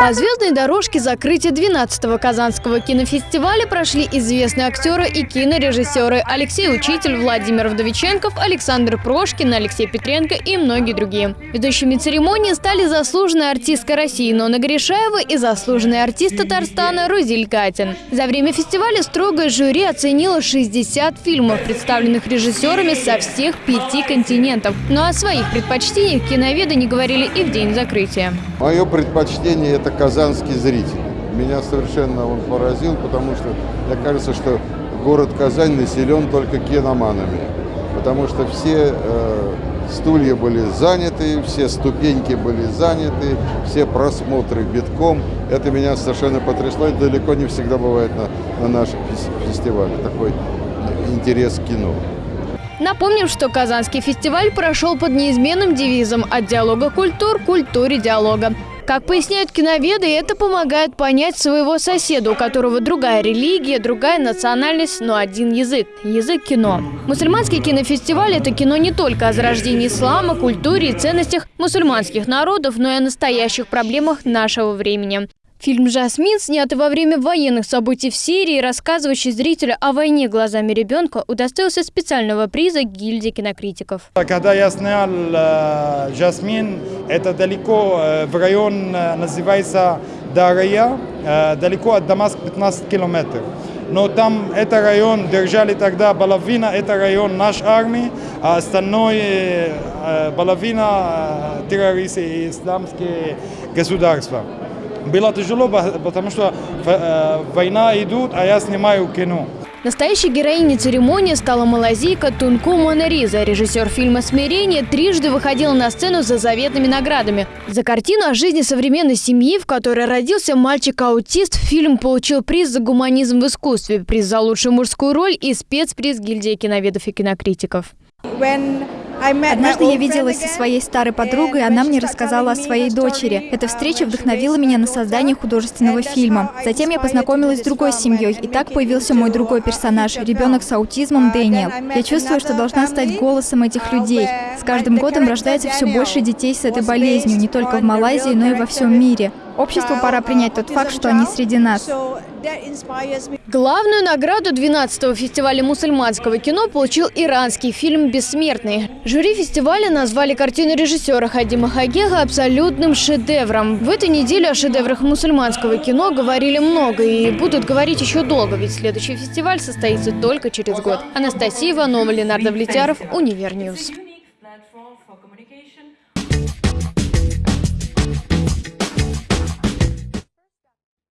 По звездной дорожке закрытия 12-го Казанского кинофестиваля прошли известные актеры и кинорежиссеры Алексей Учитель, Владимир Вдовиченков, Александр Прошкин, Алексей Петренко и многие другие. Ведущими церемонии стали заслуженная артистка России Нона Гришаева и заслуженный артист Татарстана Рузиль Катин. За время фестиваля строгое жюри оценило 60 фильмов, представленных режиссерами со всех пяти континентов. Но о своих предпочтениях киноведы не говорили и в день закрытия. Мое предпочтение – это казанский зритель. Меня совершенно он поразил, потому что мне кажется, что город Казань населен только киноманами. Потому что все э, стулья были заняты, все ступеньки были заняты, все просмотры битком. Это меня совершенно потрясло. Это далеко не всегда бывает на, на наших фестивалях. Такой интерес к кино. Напомним, что Казанский фестиваль прошел под неизменным девизом «От диалога культур – культуре диалога». Как поясняют киноведы, это помогает понять своего соседа, у которого другая религия, другая национальность, но один язык – язык кино. Мусульманский кинофестиваль – это кино не только о зарождении ислама, культуре и ценностях мусульманских народов, но и о настоящих проблемах нашего времени. Фильм «Жасмин», снятый во время военных событий в Сирии, рассказывающий зрителю о войне глазами ребенка, удостоился специального приза гильдии кинокритиков. Когда я снял э, «Жасмин», это далеко, э, в район э, называется Дарья, далеко от Дамаска 15 километров. Но там это район держали тогда половина, это район нашей армии, а остальное половина террористы и исламские государства. Было тяжело, потому что э, война идет, а я снимаю кино. Настоящей героиней церемонии стала малазийка Тунку Монериза. Режиссер фильма «Смирение» трижды выходила на сцену за заветными наградами. За картину о жизни современной семьи, в которой родился мальчик-аутист, фильм получил приз за гуманизм в искусстве, приз за лучшую мужскую роль и спецприз гильдии киноведов и кинокритиков. When Однажды я виделась со своей старой подругой, она мне рассказала о своей дочери. Эта встреча вдохновила меня на создание художественного фильма. Затем я познакомилась с другой семьей, и так появился мой другой персонаж, ребенок с аутизмом Дэниел. Я чувствую, что должна стать голосом этих людей. С каждым годом рождается все больше детей с этой болезнью, не только в Малайзии, но и во всем мире. Обществу пора принять тот факт, что они среди нас. Главную награду 12-го фестиваля мусульманского кино получил иранский фильм «Бессмертный». Жюри фестиваля назвали картину режиссера Хадима Хагега абсолютным шедевром. В этой неделе о шедеврах мусульманского кино говорили много и будут говорить еще долго, ведь следующий фестиваль состоится только через год. Анастасия Иванова, Ленар Довлетяров, Univer News.